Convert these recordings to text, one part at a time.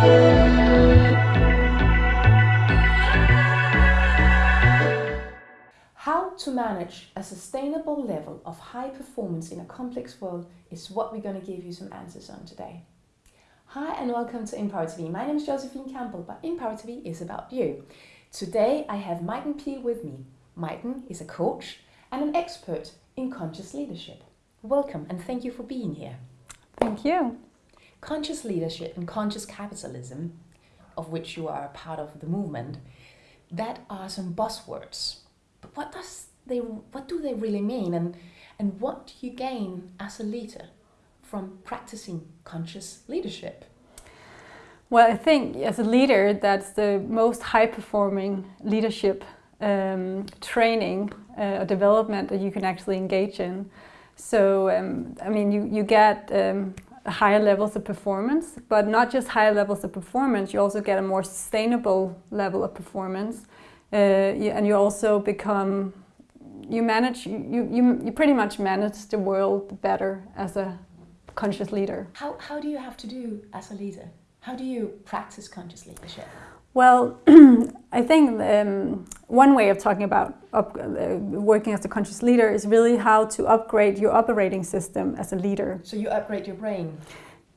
How to manage a sustainable level of high performance in a complex world is what we're going to give you some answers on today. Hi and welcome to Empower TV. My name is Josephine Campbell, but Empower TV is about you. Today I have Maiken Peel with me. Maiken is a coach and an expert in conscious leadership. Welcome and thank you for being here. Thank you. Conscious leadership and conscious capitalism, of which you are a part of the movement, that are some buzzwords. But what does they what do they really mean and and what do you gain as a leader from practicing conscious leadership? Well, I think as a leader, that's the most high performing leadership um, training uh, or development that you can actually engage in. So, um, I mean, you, you get um, higher levels of performance, but not just higher levels of performance, you also get a more sustainable level of performance. Uh, and you also become, you manage, you, you, you pretty much manage the world better as a conscious leader. How, how do you have to do as a leader? How do you practice conscious leadership? Well, I think um, one way of talking about up, uh, working as a conscious leader is really how to upgrade your operating system as a leader. So you upgrade your brain?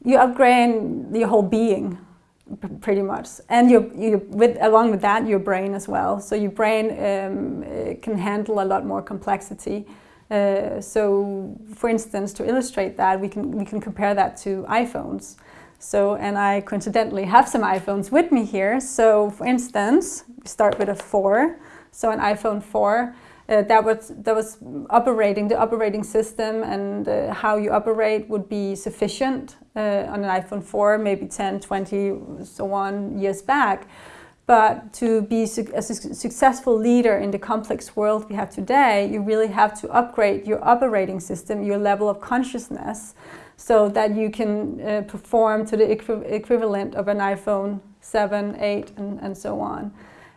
You upgrade your whole being, pretty much, and your, your with along with that your brain as well. So your brain um, can handle a lot more complexity. Uh, so, for instance, to illustrate that, we can we can compare that to iPhones. So, and I coincidentally have some iPhones with me here. So, for instance, we start with a 4. So, an iPhone 4, uh, that was that was operating the operating system and uh, how you operate would be sufficient uh, on an iPhone 4, maybe 10, 20, so on years back. But to be su a su successful leader in the complex world we have today, you really have to upgrade your operating system, your level of consciousness, so that you can uh, perform to the equi equivalent of an iPhone 7, 8 and, and so on.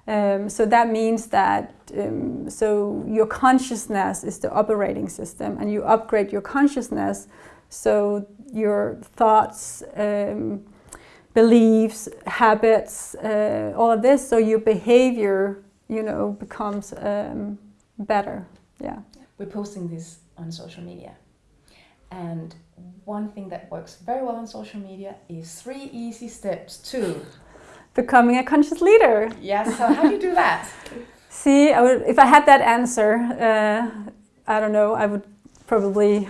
Um, so that means that um, so your consciousness is the operating system and you upgrade your consciousness so your thoughts, um, beliefs, habits, uh, all of this, so your behavior, you know, becomes um, better. Yeah. We're posting this on social media and one thing that works very well on social media is three easy steps to becoming a conscious leader. Yes, so how do you do that? See, I would, if I had that answer, uh, I don't know, I would probably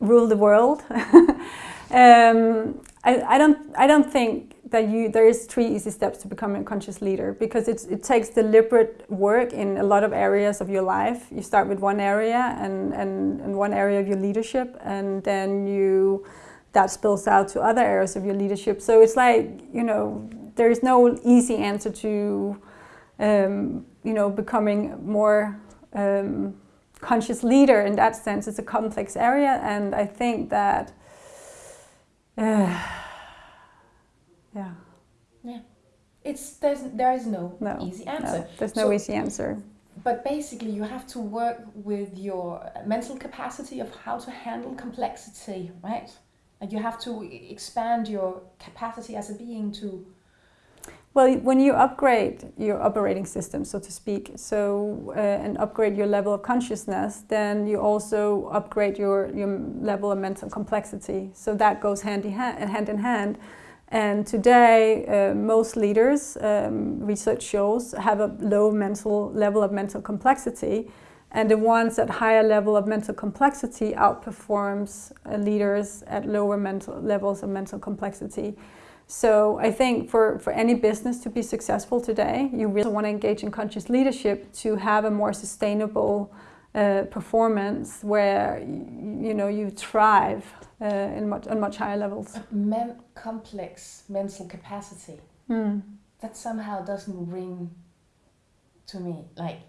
rule the world. um, I, I, don't, I don't think that you there is three easy steps to becoming a conscious leader because it's, it takes deliberate work in a lot of areas of your life. You start with one area and, and, and one area of your leadership and then you that spills out to other areas of your leadership. So it's like, you know, there is no easy answer to, um, you know, becoming more um, conscious leader in that sense. It's a complex area and I think that uh, yeah. Yeah. It's there's there is no, no easy answer. No, there's no so, easy answer. But basically, you have to work with your mental capacity of how to handle complexity, right? And you have to expand your capacity as a being to. Well, when you upgrade your operating system, so to speak, so uh, and upgrade your level of consciousness, then you also upgrade your your level of mental complexity. So that goes hand in hand. Hand in hand and today, uh, most leaders, um, research shows, have a low mental level of mental complexity. And the ones at higher level of mental complexity outperforms uh, leaders at lower mental levels of mental complexity. So I think for, for any business to be successful today, you really want to engage in conscious leadership to have a more sustainable uh, performance where you know you thrive uh, in much on much higher levels. Men complex mental capacity mm. that somehow doesn't ring to me like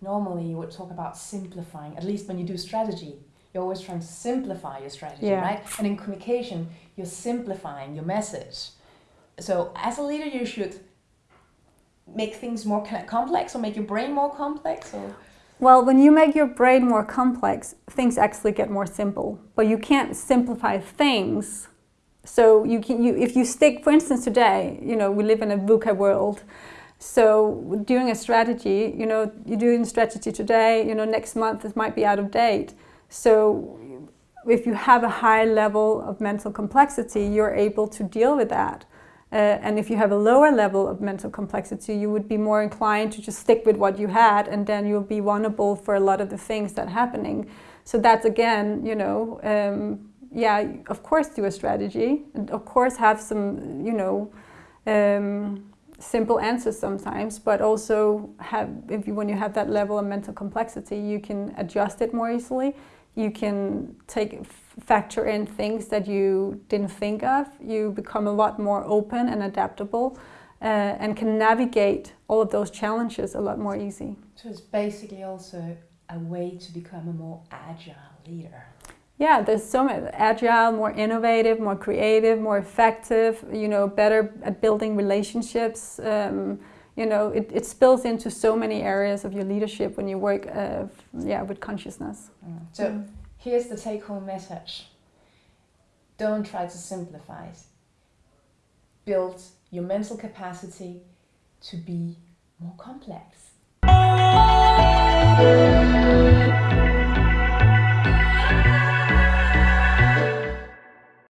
normally you would talk about simplifying at least when you do strategy you're always trying to simplify your strategy yeah. right and in communication you're simplifying your message so as a leader you should make things more complex or make your brain more complex or well, when you make your brain more complex, things actually get more simple. But you can't simplify things So you can, you, if you stick, for instance, today, you know, we live in a VUCA world. So doing a strategy, you know, you're doing strategy today, you know, next month it might be out of date. So if you have a high level of mental complexity, you're able to deal with that. Uh, and if you have a lower level of mental complexity, you would be more inclined to just stick with what you had, and then you'll be vulnerable for a lot of the things that are happening. So that's again, you know, um, yeah, of course do a strategy, and of course have some, you know, um, simple answers sometimes, but also have if you when you have that level of mental complexity, you can adjust it more easily. You can take factor in things that you didn't think of. You become a lot more open and adaptable, uh, and can navigate all of those challenges a lot more easy. So it's basically also a way to become a more agile leader yeah, there's so much agile, more innovative, more creative, more effective, you know, better at building relationships. Um, you know, it, it spills into so many areas of your leadership when you work uh, yeah, with consciousness. Mm. So mm. here's the take-home message. Don't try to simplify it. Build your mental capacity to be more complex.